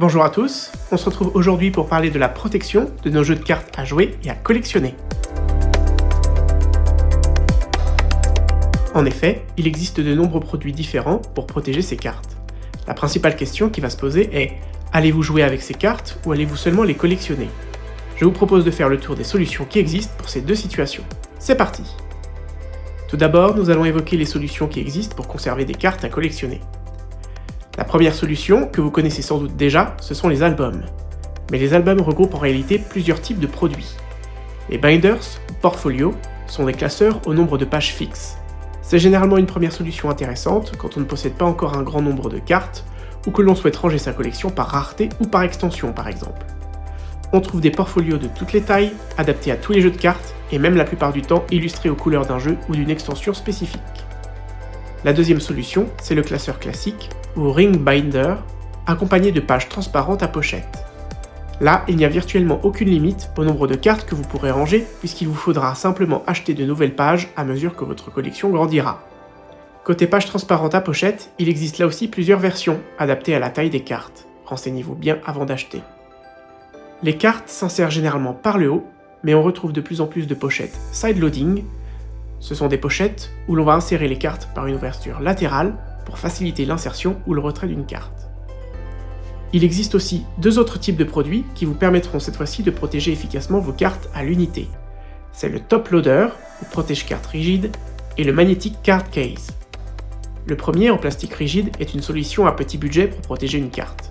Bonjour à tous, on se retrouve aujourd'hui pour parler de la protection de nos jeux de cartes à jouer et à collectionner. En effet, il existe de nombreux produits différents pour protéger ces cartes. La principale question qui va se poser est allez-vous jouer avec ces cartes ou allez-vous seulement les collectionner? Je vous propose de faire le tour des solutions qui existent pour ces deux situations. C'est parti Tout d'abord, nous allons évoquer les solutions qui existent pour conserver des cartes à collectionner. La première solution, que vous connaissez sans doute déjà, ce sont les albums. Mais les albums regroupent en réalité plusieurs types de produits. Les binders, portfolios, sont des classeurs au nombre de pages fixes. C'est généralement une première solution intéressante quand on ne possède pas encore un grand nombre de cartes, ou que l'on souhaite ranger sa collection par rareté ou par extension par exemple. On trouve des portfolios de toutes les tailles, adaptés à tous les jeux de cartes, et même la plupart du temps illustrés aux couleurs d'un jeu ou d'une extension spécifique. La deuxième solution, c'est le classeur classique, ou ring binder, accompagné de pages transparentes à pochette. Là, il n'y a virtuellement aucune limite au nombre de cartes que vous pourrez ranger, puisqu'il vous faudra simplement acheter de nouvelles pages à mesure que votre collection grandira. Côté pages transparentes à pochette, il existe là aussi plusieurs versions, adaptées à la taille des cartes. Renseignez-vous bien avant d'acheter. Les cartes s'insèrent généralement par le haut, mais on retrouve de plus en plus de pochettes side-loading. Ce sont des pochettes où l'on va insérer les cartes par une ouverture latérale pour faciliter l'insertion ou le retrait d'une carte. Il existe aussi deux autres types de produits qui vous permettront cette fois-ci de protéger efficacement vos cartes à l'unité. C'est le top loader, ou protège-carte rigide, et le magnetic card case. Le premier, en plastique rigide, est une solution à petit budget pour protéger une carte.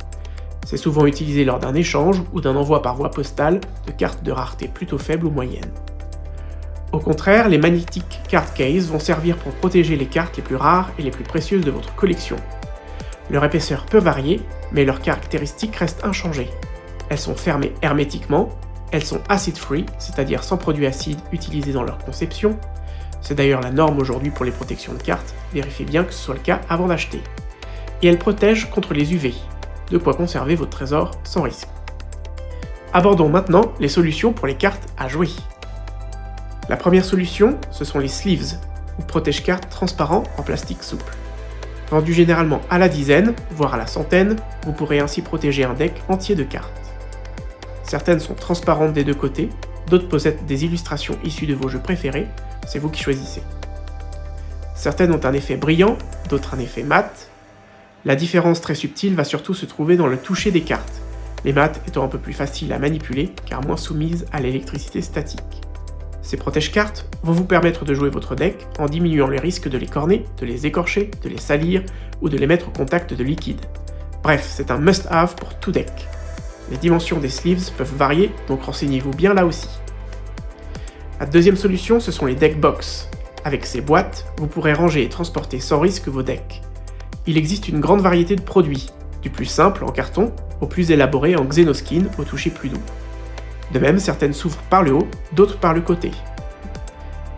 C'est souvent utilisé lors d'un échange ou d'un envoi par voie postale de cartes de rareté plutôt faible ou moyenne. Au contraire, les Magnetic Card Case vont servir pour protéger les cartes les plus rares et les plus précieuses de votre collection. Leur épaisseur peut varier, mais leurs caractéristiques restent inchangées. Elles sont fermées hermétiquement, elles sont acid-free, c'est-à-dire sans produits acides utilisés dans leur conception. C'est d'ailleurs la norme aujourd'hui pour les protections de cartes, vérifiez bien que ce soit le cas avant d'acheter. Et elles protègent contre les UV, de quoi conserver votre trésor sans risque. Abordons maintenant les solutions pour les cartes à jouer. La première solution, ce sont les sleeves, ou protège-cartes transparents en plastique souple. Vendus généralement à la dizaine, voire à la centaine, vous pourrez ainsi protéger un deck entier de cartes. Certaines sont transparentes des deux côtés, d'autres possèdent des illustrations issues de vos jeux préférés, c'est vous qui choisissez. Certaines ont un effet brillant, d'autres un effet mat. La différence très subtile va surtout se trouver dans le toucher des cartes, les mates étant un peu plus faciles à manipuler car moins soumises à l'électricité statique. Ces protège-cartes vont vous permettre de jouer votre deck en diminuant les risques de les corner, de les écorcher, de les salir ou de les mettre au contact de liquide. Bref, c'est un must-have pour tout deck. Les dimensions des sleeves peuvent varier, donc renseignez-vous bien là aussi. La deuxième solution, ce sont les deck box. Avec ces boîtes, vous pourrez ranger et transporter sans risque vos decks. Il existe une grande variété de produits, du plus simple en carton au plus élaboré en xenoskin au toucher plus doux. De même, certaines s'ouvrent par le haut, d'autres par le côté.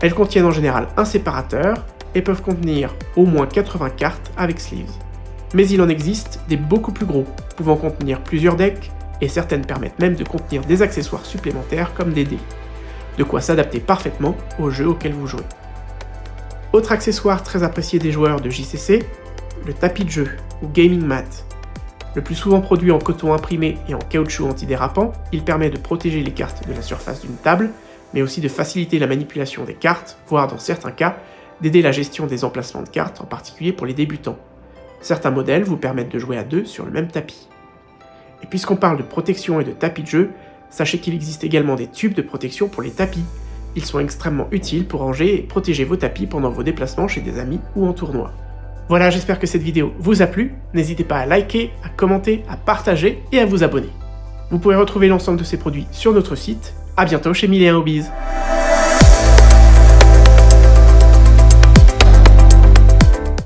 Elles contiennent en général un séparateur et peuvent contenir au moins 80 cartes avec sleeves. Mais il en existe des beaucoup plus gros, pouvant contenir plusieurs decks, et certaines permettent même de contenir des accessoires supplémentaires comme des dés. De quoi s'adapter parfaitement au jeu auquel vous jouez. Autre accessoire très apprécié des joueurs de JCC, le tapis de jeu, ou gaming mat, le plus souvent produit en coton imprimé et en caoutchouc antidérapant, il permet de protéger les cartes de la surface d'une table, mais aussi de faciliter la manipulation des cartes, voire dans certains cas, d'aider la gestion des emplacements de cartes, en particulier pour les débutants. Certains modèles vous permettent de jouer à deux sur le même tapis. Et puisqu'on parle de protection et de tapis de jeu, sachez qu'il existe également des tubes de protection pour les tapis. Ils sont extrêmement utiles pour ranger et protéger vos tapis pendant vos déplacements chez des amis ou en tournoi. Voilà, j'espère que cette vidéo vous a plu. N'hésitez pas à liker, à commenter, à partager et à vous abonner. Vous pouvez retrouver l'ensemble de ces produits sur notre site. A bientôt chez Milléen Hobbies